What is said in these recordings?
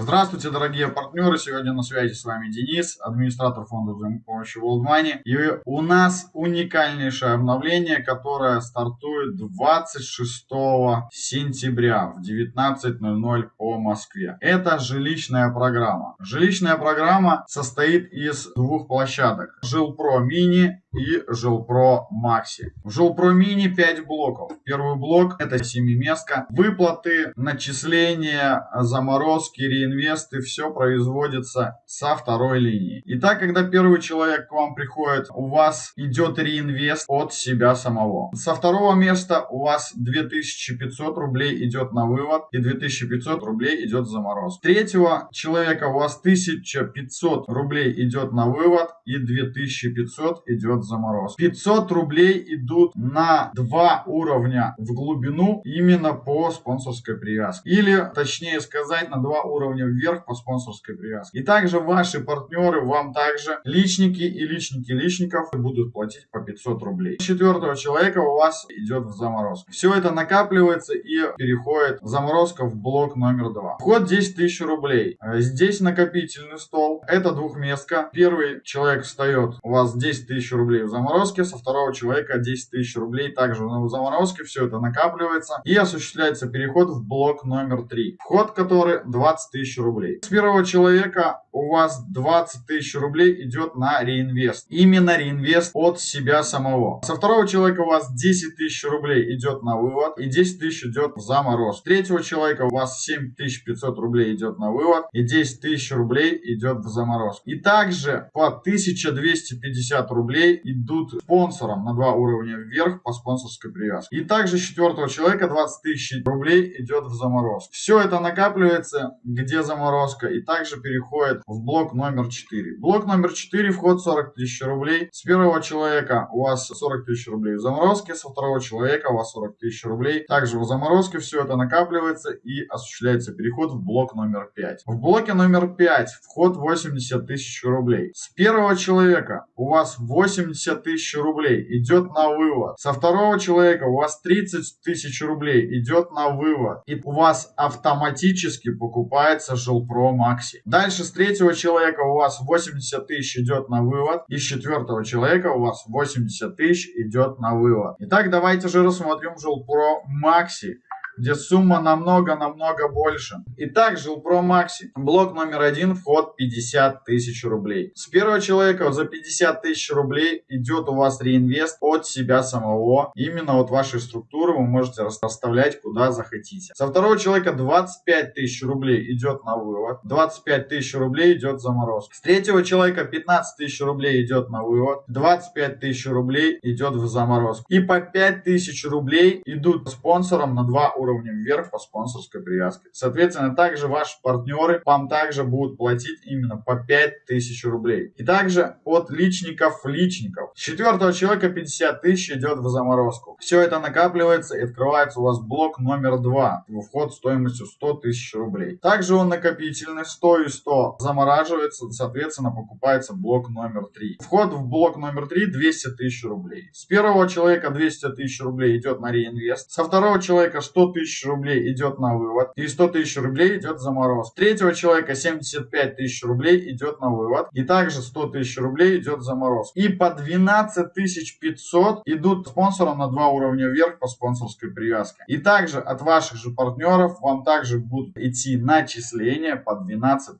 Здравствуйте, дорогие партнеры! Сегодня на связи с вами Денис, администратор фонда взаимопомощи World Money. И у нас уникальнейшее обновление, которое стартует 26 сентября в 19.00 по Москве. Это жилищная программа. Жилищная программа состоит из двух площадок. Жилпро Мини и Жилпро Макси. В Жилпро Мини 5 блоков. Первый блок это семиместка. Выплаты, начисления, заморозки, реинвесты, все производится со второй линии. Итак, когда первый человек к вам приходит, у вас идет реинвест от себя самого. Со второго места у вас 2500 рублей идет на вывод и 2500 рублей идет в заморозку. Третьего человека у вас 1500 рублей идет на вывод и 2500 идет в заморозку. 500 рублей идут на два уровня в глубину именно по спонсорской привязке. Или, точнее сказать, на два уровня вверх по спонсорской привязке. И также ваши партнеры вам также личники и личники личников будут платить по 500 рублей. Четвертого человека у вас идет в заморозку. Все это накапливается и переходит заморозка в блок номер два. Вход 10 тысяч рублей. Э, здесь накопительный стол. Это двухместка. Первый человек встает, у вас 10 тысяч рублей в заморозке, со второго человека 10 тысяч рублей также в заморозке. Все это накапливается и осуществляется переход в блок номер три. Вход который 20 тысяч рублей. С первого человека у вас 20 тысяч рублей идет на реинвест. Именно реинвест от себя самого. Со второго человека у вас 10 тысяч рублей идет на вывод и 10 тысяч идет в замороз. С третьего человека у вас 7500 рублей идет на вывод и 10 тысяч рублей идет в замороз. И также по 1250 рублей идут спонсорам на два уровня вверх по спонсорской привязке. И также с четвертого человека 20 тысяч рублей идет в замороз. Все это накапливается, где заморозка, и также переходит в блок номер 4. Блок номер 4, вход 40 тысяч рублей. С первого человека у вас 40 тысяч рублей в заморозке, со второго человека у вас 40 тысяч рублей. Также в заморозке все это накапливается и осуществляется переход в блок номер 5. В блоке номер 5 вход 80 тысяч рублей. С первого человека у вас 80 тысяч рублей идет на вывод. Со второго человека у вас 30 тысяч рублей идет на вывод. И у вас автоматически покупается Жилпро Макси. Дальше с третьего человека у вас 80 тысяч идет на вывод. И с четвертого человека у вас 80 тысяч идет на вывод. Итак, давайте же рассмотрим Жилпро Макси где сумма намного-намного больше. Итак, Жилпро Макси. Блок номер один, вход 50 тысяч рублей. С первого человека за 50 тысяч рублей идет у вас реинвест от себя самого. Именно от вашей структуры вы можете расставлять куда захотите. Со второго человека 25 тысяч рублей идет на вывод. 25 тысяч рублей идет заморозка. С третьего человека 15 тысяч рублей идет на вывод. 25 тысяч рублей идет в заморозку. И по 5 тысяч рублей идут спонсорам на два уровня уровнем вверх по спонсорской привязке. Соответственно, также ваши партнеры вам также будут платить именно по 5000 рублей. И также от личников личников. С четвертого человека 50 тысяч идет в заморозку. Все это накапливается и открывается у вас блок номер 2. Вход стоимостью 100 тысяч рублей. Также он накопительный 100 и 100 замораживается, соответственно покупается блок номер 3. Вход в блок номер 3 200 тысяч рублей. С первого человека 200 тысяч рублей идет на реинвест. Со второго человека 100 тысяч рублей идет на вывод и 100 тысяч рублей идет за мороз. Третьего человека 75 тысяч рублей идет на вывод и также 100 тысяч рублей идет за мороз. И по 12 500 идут спонсорам на два уровня вверх по спонсорской привязке. И также от ваших же партнеров вам также будут идти начисления по 12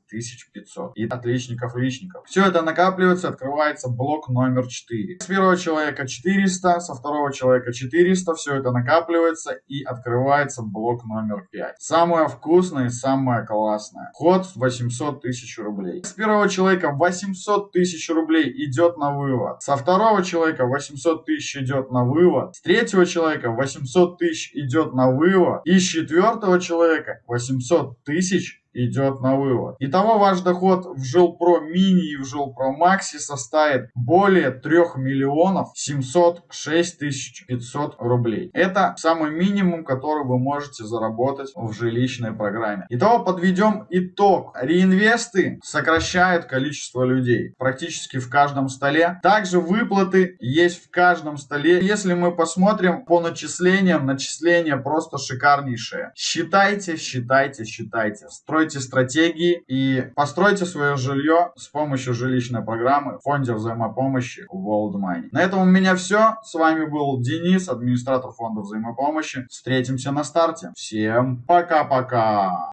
500 и от личников личников. Все это накапливается, открывается блок номер 4. С первого человека 400, со второго человека 400, все это накапливается и открывается называется блок номер 5. Самое вкусное и самое классное. Вход 800 тысяч рублей. С первого человека 800 тысяч рублей идет на вывод. Со второго человека 800 тысяч идет на вывод. С третьего человека 800 тысяч идет на вывод. И с четвертого человека 800 тысяч идет на вывод. Итого ваш доход в Жилпро Мини и в Жилпро Макси составит более 3 миллионов 706 тысяч 500 рублей. Это самый минимум, который вы можете заработать в жилищной программе. Итого подведем итог. Реинвесты сокращают количество людей практически в каждом столе. Также выплаты есть в каждом столе. Если мы посмотрим по начислениям, начисления просто шикарнейшие. Считайте, считайте, считайте. Стройте придумайте стратегии и постройте свое жилье с помощью жилищной программы в фонде взаимопомощи World Money. На этом у меня все. С вами был Денис, администратор фонда взаимопомощи. Встретимся на старте. Всем пока-пока!